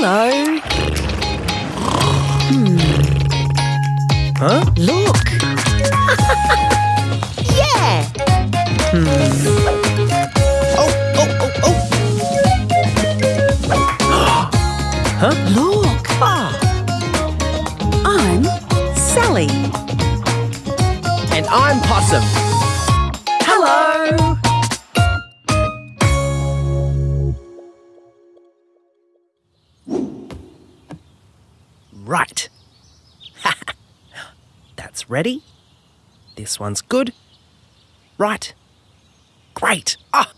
Hello. Huh? Look. yeah. Hmm. Oh, oh, oh, oh. huh? Look. Ah, I'm Sally. and I'm Possum. Right. That's ready. This one's good. Right. Great. Ah.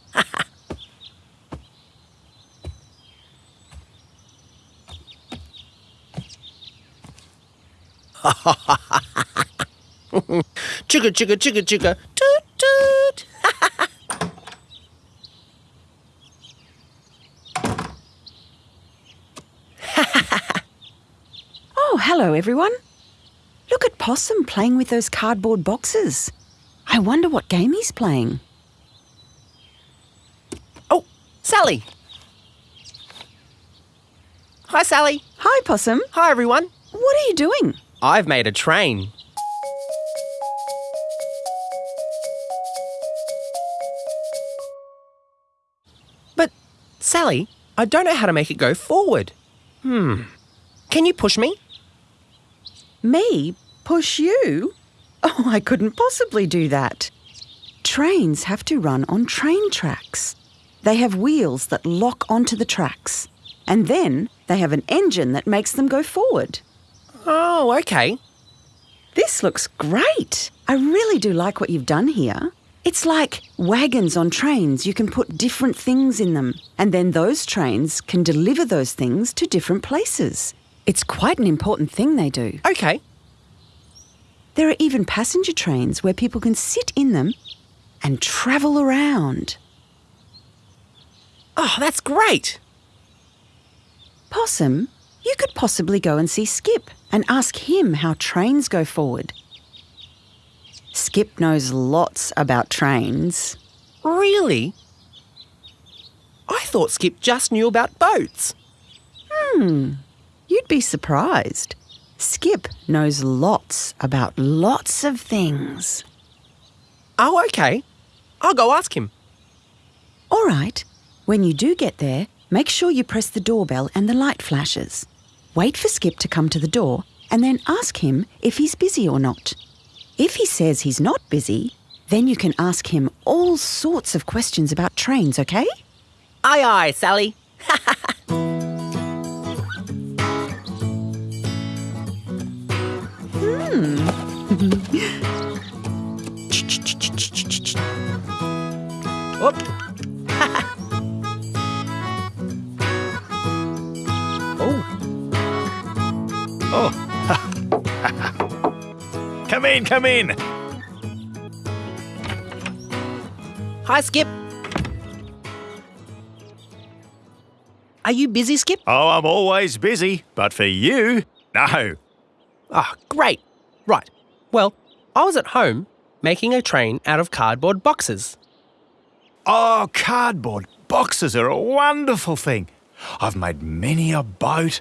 chugga chugga chugga chugga hello, everyone. Look at Possum playing with those cardboard boxes. I wonder what game he's playing. Oh, Sally. Hi, Sally. Hi, Possum. Hi, everyone. What are you doing? I've made a train. But, Sally, I don't know how to make it go forward. Hmm. Can you push me? Me? Push you? Oh, I couldn't possibly do that. Trains have to run on train tracks. They have wheels that lock onto the tracks, and then they have an engine that makes them go forward. Oh, okay. This looks great. I really do like what you've done here. It's like wagons on trains. You can put different things in them, and then those trains can deliver those things to different places. It's quite an important thing they do. Okay. There are even passenger trains where people can sit in them and travel around. Oh, that's great. Possum, you could possibly go and see Skip and ask him how trains go forward. Skip knows lots about trains. Really? I thought Skip just knew about boats. Hmm. You'd be surprised. Skip knows lots about lots of things. Oh, okay. I'll go ask him. All right, when you do get there, make sure you press the doorbell and the light flashes. Wait for Skip to come to the door and then ask him if he's busy or not. If he says he's not busy, then you can ask him all sorts of questions about trains, okay? Aye, aye, Sally. come in, come in. hi, Skip. Are you busy, Skip? Oh, I'm always busy, but for you, no. Ah, great. Right. Well, I was at home making a train out of cardboard boxes. Oh, cardboard boxes are a wonderful thing. I've made many a boat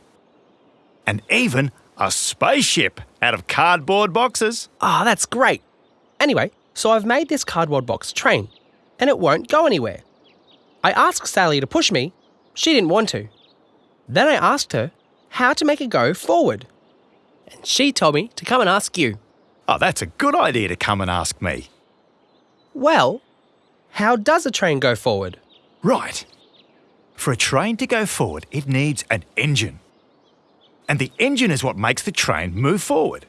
and even a spaceship out of cardboard boxes. Ah, that's great. Anyway, so I've made this cardboard box train, and it won't go anywhere. I asked Sally to push me. She didn't want to. Then I asked her how to make it go forward. And she told me to come and ask you. Oh, that's a good idea to come and ask me. Well, how does a train go forward? Right. For a train to go forward, it needs an engine. And the engine is what makes the train move forward.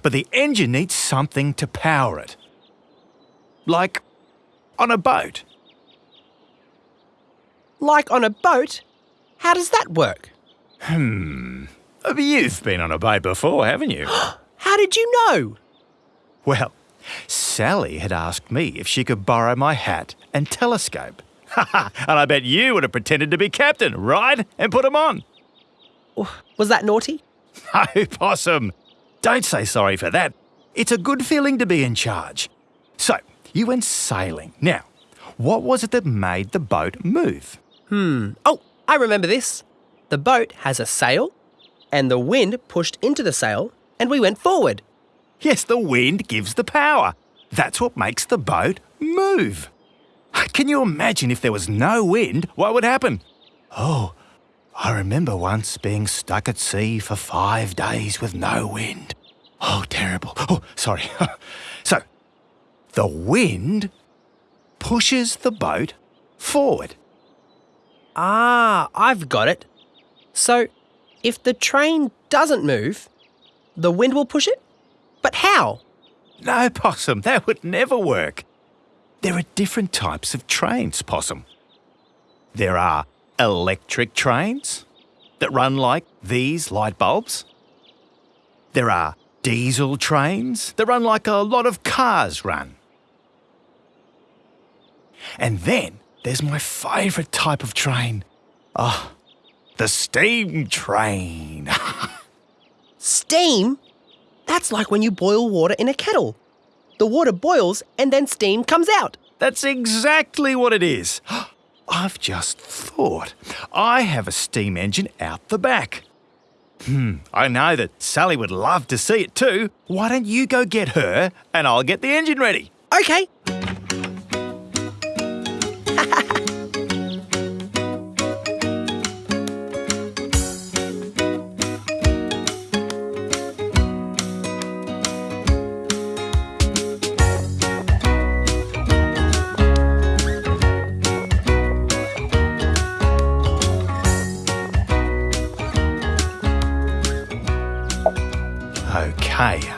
But the engine needs something to power it. Like on a boat. Like on a boat? How does that work? Uh, You've been on a boat before, haven't you? How did you know? well, Sally had asked me if she could borrow my hat and telescope. and I bet you would have pretended to be captain, right? And put put 'em on. Was that naughty? No, Possum. Don't say sorry for that. It's a good feeling to be in charge. So, you went sailing. Now, what was it that made the boat move? Hmm. Oh, I remember this. The boat has a sail, and the wind pushed into the sail, and we went forward. Yes, the wind gives the power. That's what makes the boat move. Can you imagine if there was no wind, what would happen? Oh, I remember once being stuck at sea for five days with no wind. Oh, terrible. Oh, sorry. so, the wind pushes the boat forward. Ah, I've got it. So, if the train doesn't move, the wind will push it? But how? No, Possum, that would never work. There are different types of trains, Possum. There are electric trains that run like these light bulbs. There are diesel trains that run like a lot of cars run. And then there's my favourite type of train. Ah, oh, the steam train. steam? That's like when you boil water in a kettle. The water boils and then steam comes out. That's exactly what it is. I've just thought. I have a steam engine out the back. Hmm, I know that Sally would love to see it too. Why don't you go get her and I'll get the engine ready? Okay.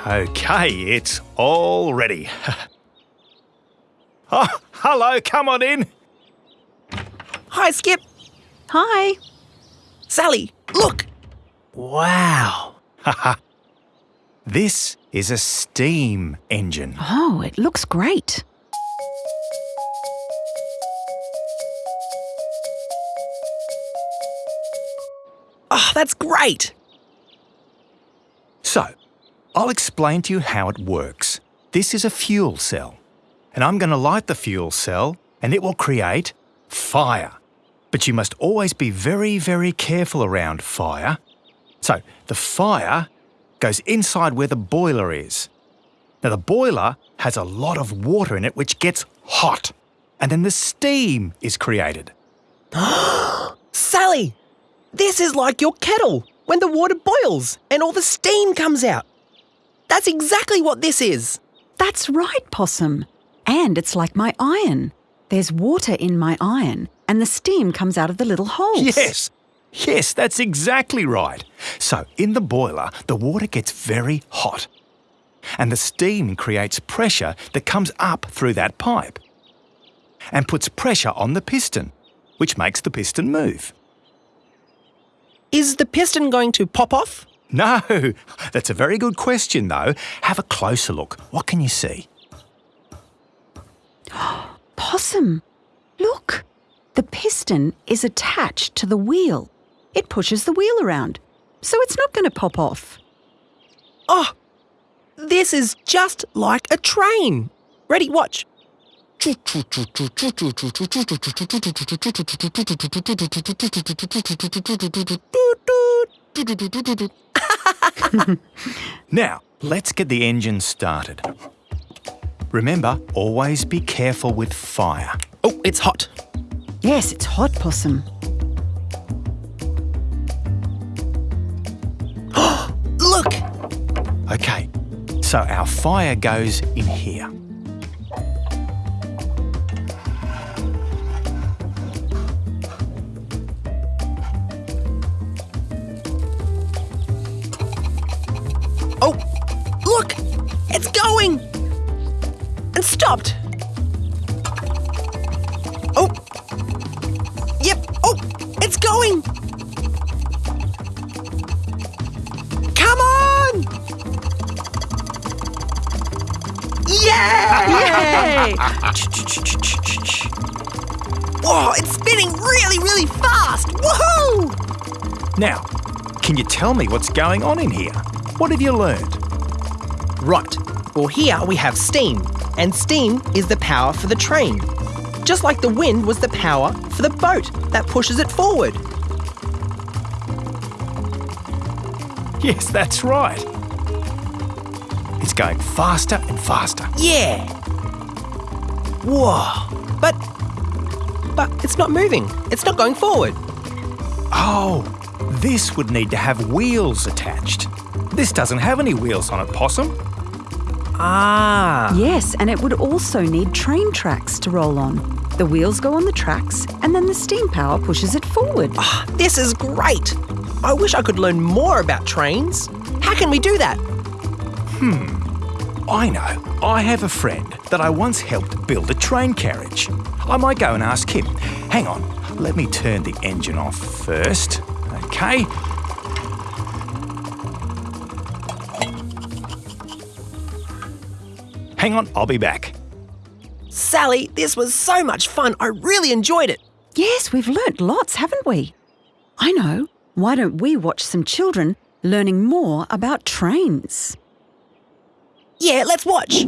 Okay, it's all ready. oh, hello, come on in. Hi, Skip. Hi. Sally, look. Wow. this is a steam engine. Oh, it looks great. Oh, that's great. So, I'll explain to you how it works. This is a fuel cell, and I'm going to light the fuel cell and it will create fire. But you must always be very, very careful around fire. So the fire goes inside where the boiler is. Now the boiler has a lot of water in it which gets hot, and then the steam is created. Sally, this is like your kettle when the water boils and all the steam comes out. That's exactly what this is. That's right, Possum. And it's like my iron. There's water in my iron, and the steam comes out of the little holes. Yes, yes, that's exactly right. So, in the boiler, the water gets very hot, and the steam creates pressure that comes up through that pipe and puts pressure on the piston, which makes the piston move. Is the piston going to pop off? No, that's a very good question, though. Have a closer look. What can you see? Possum, look. The piston is attached to the wheel. It pushes the wheel around, so it's not going to pop off. Oh, this is just like a train. Ready, watch. now, let's get the engine started. Remember, always be careful with fire. Oh, it's hot. Yes, it's hot, Possum. Look! Okay, so our fire goes in here. Yay! Yay! Whoa, it's spinning really, really fast! Woohoo! Now, can you tell me what's going on in here? What have you learned? Right. Well, here we have steam, and steam is the power for the train. Just like the wind was the power for the boat that pushes it forward. Yes, that's right. It's going faster and faster. Yeah. Whoa. But. But it's not moving. It's not going forward. Oh, this would need to have wheels attached. This doesn't have any wheels on it, Possum. Ah. Yes, and it would also need train tracks to roll on. The wheels go on the tracks, and then the steam power pushes it forward. This is great. I wish I could learn more about trains. How can we do that? I know. I have a friend that I once helped build a train carriage. I might go and ask him. Hang on, let me turn the engine off first. Okay. Hang on, I'll be back. Sally, this was so much fun. I really enjoyed it. Yes, we've learnt lots, haven't we? I know. Why don't we watch some children learning more about trains? Yeah, let's watch.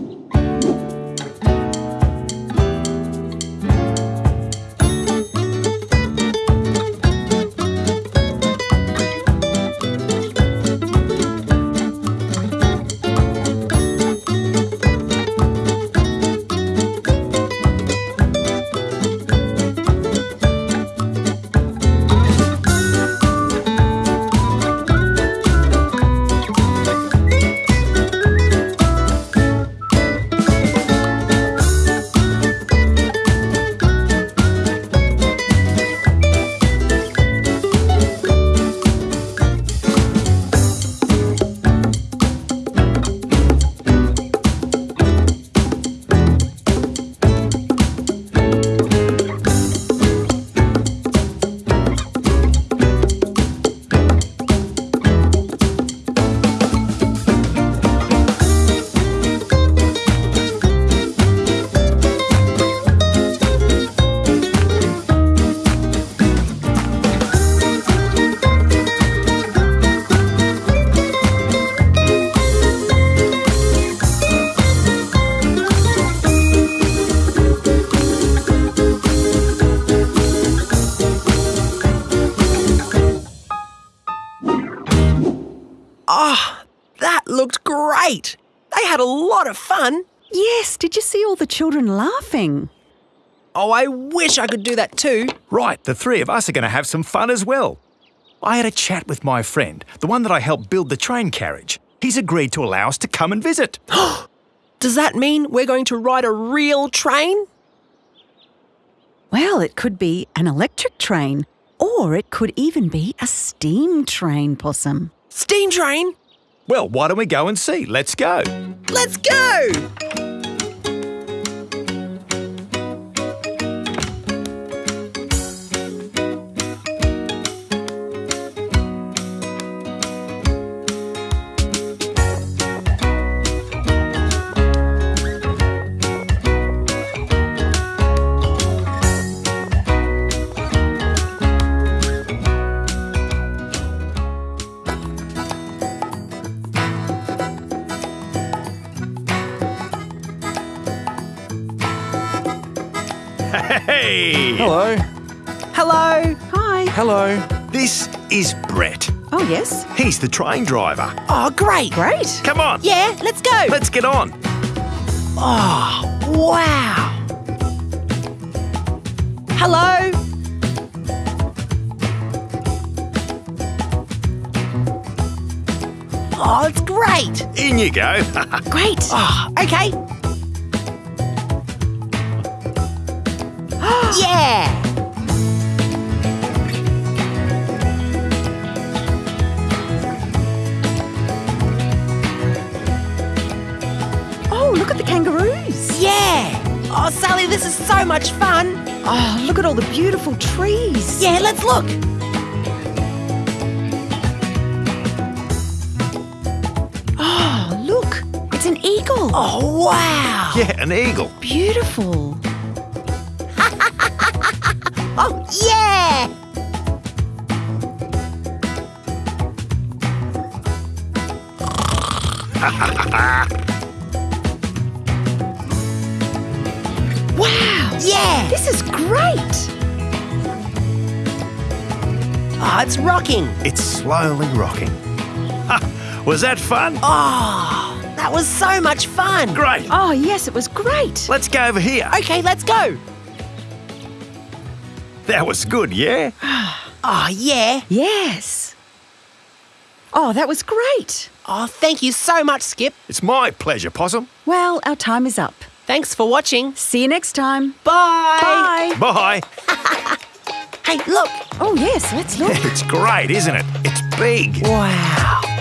Yes, did you see all the children laughing? Oh, I wish I could do that too. Right, the three of us are going to have some fun as well. I had a chat with my friend, the one that I helped build the train carriage. He's agreed to allow us to come and visit. Does that mean we're going to ride a real train? Well, it could be an electric train, or it could even be a steam train, Possum. Steam train? Well, why don't we go and see? Let's go. Let's go! Hey! Hello. Hello. Hi. Hello. This is Brett. Oh, yes. He's the train driver. Oh, great. Great. Come on. Yeah, let's go. Let's get on. Oh, wow. Hello. Oh, it's great. In you go. Great. Oh, okay. Yeah. Oh, look at the kangaroos. Yeah. Oh, Sally, this is so much fun. Oh, look at all the beautiful trees. Yeah, let's look. Oh, look. It's an eagle. Oh, wow. yeah, an eagle. Beautiful. Oh, yeah. Wow. Yeah. This is great. Oh, it's rocking. It's slowly rocking. Was that fun? Oh, that was so much fun. Great. Oh, yes, it was great. Let's go over here. Okay, let's go. That was good, yeah? Oh, yeah. Yes. Oh, that was great. Oh, thank you so much, Skip. It's my pleasure, Possum. Well, our time is up. Thanks for watching. See you next time. Bye. Bye. Bye. Hey, look. Oh, yes, let's look. It's great, isn't it? It's big. Wow.